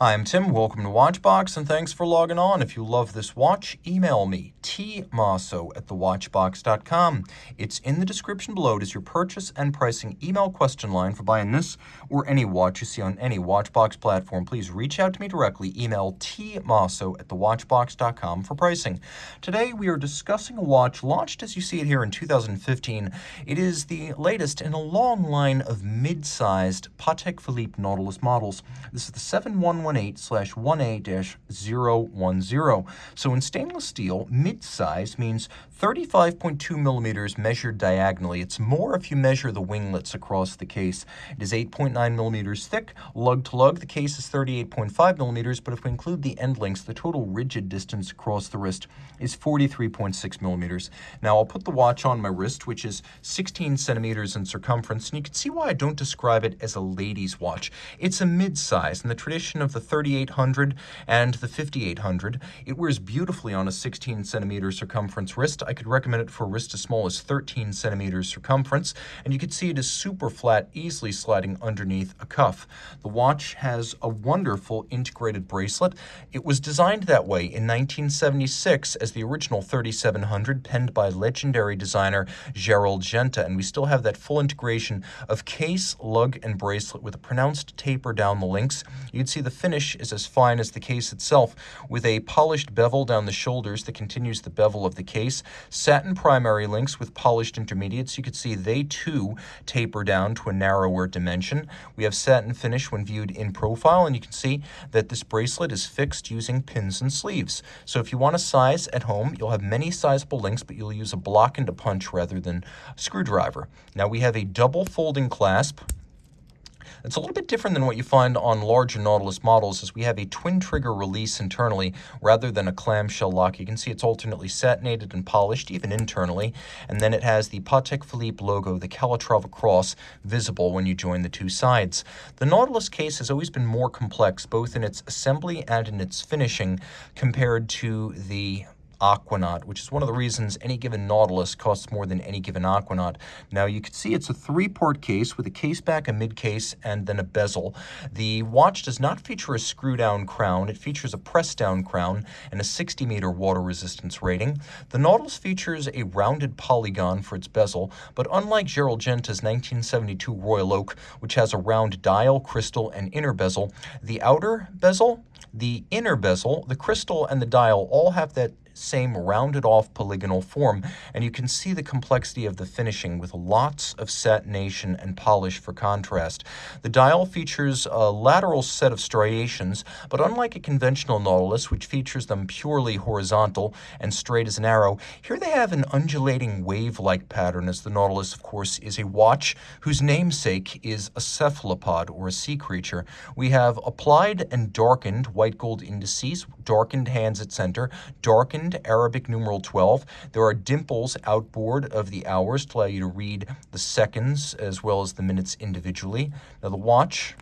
Hi, I'm Tim. Welcome to Watchbox, and thanks for logging on. If you love this watch, email me, tmasso at thewatchbox.com. It's in the description below. It is your purchase and pricing email question line for buying this or any watch you see on any Watchbox platform. Please reach out to me directly. Email tmasso at thewatchbox.com for pricing. Today, we are discussing a watch launched as you see it here in 2015. It is the latest in a long line of mid-sized Patek Philippe Nautilus models. This is the 711 118/1A-010. So in stainless steel, mid-size means 35.2 millimeters measured diagonally. It's more if you measure the winglets across the case. It is 8.9 millimeters thick. Lug to lug, the case is 38.5 millimeters, but if we include the end links, the total rigid distance across the wrist is 43.6 millimeters. Now I'll put the watch on my wrist, which is 16 centimeters in circumference, and you can see why I don't describe it as a lady's watch. It's a mid-size and the tradition of the 3800 and the 5800. It wears beautifully on a 16 centimeter circumference wrist. I could recommend it for a wrist as small as 13 centimeters circumference, and you can see it is super flat, easily sliding underneath a cuff. The watch has a wonderful integrated bracelet. It was designed that way in 1976 as the original 3700, penned by legendary designer Gerald Genta, and we still have that full integration of case, lug, and bracelet with a pronounced taper down the links. You'd see the finish is as fine as the case itself, with a polished bevel down the shoulders that continues the bevel of the case, satin primary links with polished intermediates. You can see they too taper down to a narrower dimension. We have satin finish when viewed in profile, and you can see that this bracelet is fixed using pins and sleeves. So if you want a size at home, you'll have many sizable links, but you'll use a block and a punch rather than a screwdriver. Now we have a double folding clasp it's a little bit different than what you find on larger Nautilus models as we have a twin trigger release internally rather than a clamshell lock. You can see it's alternately satinated and polished, even internally, and then it has the Patek Philippe logo, the Calatrava cross, visible when you join the two sides. The Nautilus case has always been more complex, both in its assembly and in its finishing, compared to the Aquanaut, which is one of the reasons any given Nautilus costs more than any given Aquanaut. Now you can see it's a three-port case with a case back, a mid case, and then a bezel. The watch does not feature a screw-down crown. It features a press-down crown and a 60-meter water resistance rating. The Nautilus features a rounded polygon for its bezel, but unlike Gerald Genta's 1972 Royal Oak, which has a round dial, crystal, and inner bezel, the outer bezel the inner bezel, the crystal, and the dial all have that same rounded off polygonal form, and you can see the complexity of the finishing with lots of satination and polish for contrast. The dial features a lateral set of striations, but unlike a conventional Nautilus, which features them purely horizontal and straight as an arrow, here they have an undulating wave-like pattern, as the Nautilus, of course, is a watch whose namesake is a cephalopod, or a sea creature. We have applied and darkened white gold indices, darkened hands at center, darkened Arabic numeral 12. There are dimples outboard of the hours to allow you to read the seconds as well as the minutes individually. Now the watch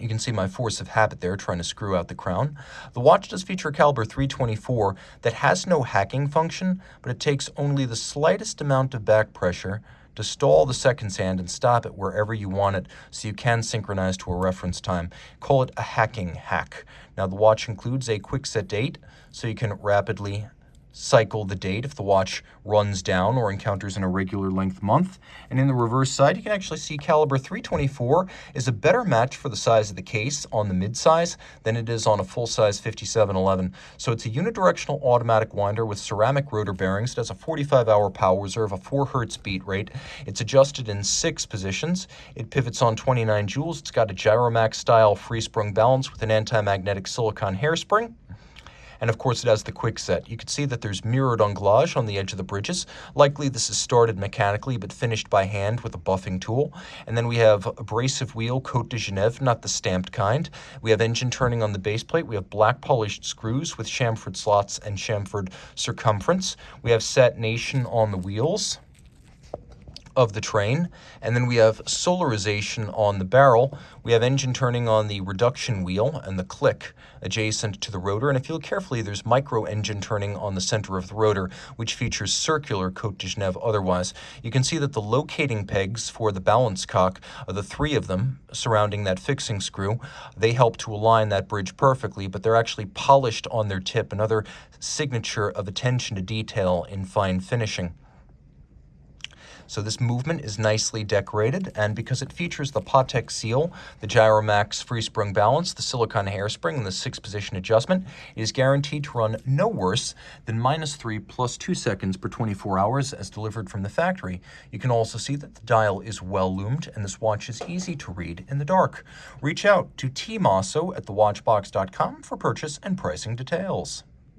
you can see my force of habit there trying to screw out the crown. The watch does feature a caliber 324 that has no hacking function, but it takes only the slightest amount of back pressure to stall the seconds hand and stop it wherever you want it so you can synchronize to a reference time. Call it a hacking hack. Now the watch includes a quick set date so you can rapidly cycle the date if the watch runs down or encounters an irregular length month. And in the reverse side, you can actually see caliber 324 is a better match for the size of the case on the mid-size than it is on a full-size 5711. So it's a unidirectional automatic winder with ceramic rotor bearings. It has a 45-hour power reserve, a 4 hertz beat rate. It's adjusted in six positions. It pivots on 29 jewels. It's got a Gyromax-style free-sprung balance with an anti-magnetic silicon hairspring. And of course, it has the quick set. You can see that there's mirrored anglage on the edge of the bridges. Likely this is started mechanically, but finished by hand with a buffing tool. And then we have abrasive wheel, Cote de Genève, not the stamped kind. We have engine turning on the base plate. We have black polished screws with chamfered slots and chamfered circumference. We have set satination on the wheels of the train, and then we have solarization on the barrel. We have engine turning on the reduction wheel and the click adjacent to the rotor, and if you look carefully, there's micro engine turning on the center of the rotor, which features circular Cote de Genève otherwise. You can see that the locating pegs for the balance cock, are the three of them surrounding that fixing screw, they help to align that bridge perfectly, but they're actually polished on their tip, another signature of attention to detail in fine finishing. So this movement is nicely decorated, and because it features the Patek seal, the Gyromax free-sprung balance, the silicone hairspring, and the six-position adjustment, it is guaranteed to run no worse than minus 3 plus 2 seconds per 24 hours as delivered from the factory. You can also see that the dial is well loomed, and this watch is easy to read in the dark. Reach out to tmasso at thewatchbox.com for purchase and pricing details.